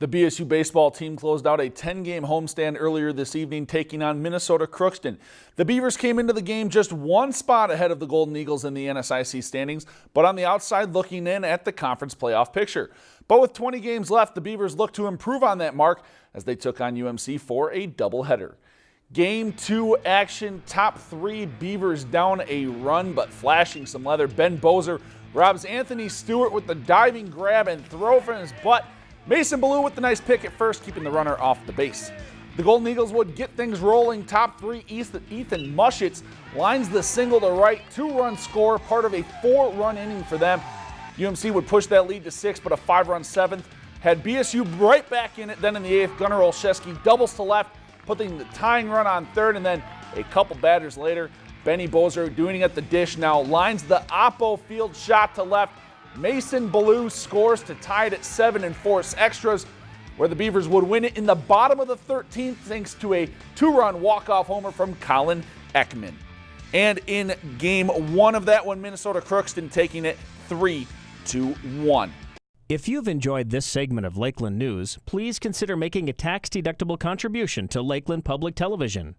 The BSU baseball team closed out a 10-game homestand earlier this evening, taking on Minnesota Crookston. The Beavers came into the game just one spot ahead of the Golden Eagles in the NSIC standings, but on the outside looking in at the conference playoff picture. But with 20 games left, the Beavers look to improve on that mark as they took on UMC for a doubleheader. Game two action, top three Beavers down a run, but flashing some leather. Ben Bozer robs Anthony Stewart with the diving grab and throw from his butt Mason Ballou with the nice pick at first, keeping the runner off the base. The Golden Eagles would get things rolling. Top three, Ethan Muschitz lines the single to right, two-run score, part of a four-run inning for them. UMC would push that lead to six, but a five-run seventh had BSU right back in it. Then in the eighth, Gunnar Olszewski doubles to left, putting the tying run on third, and then a couple batters later, Benny Bozer doing it at the dish now lines the Oppo field shot to left, Mason Ballou scores to tie it at seven and force extras, where the Beavers would win it in the bottom of the 13th thanks to a two-run walk-off homer from Colin Ekman. And in game one of that one, Minnesota Crookston taking it 3 to 1. If you've enjoyed this segment of Lakeland News, please consider making a tax-deductible contribution to Lakeland Public Television.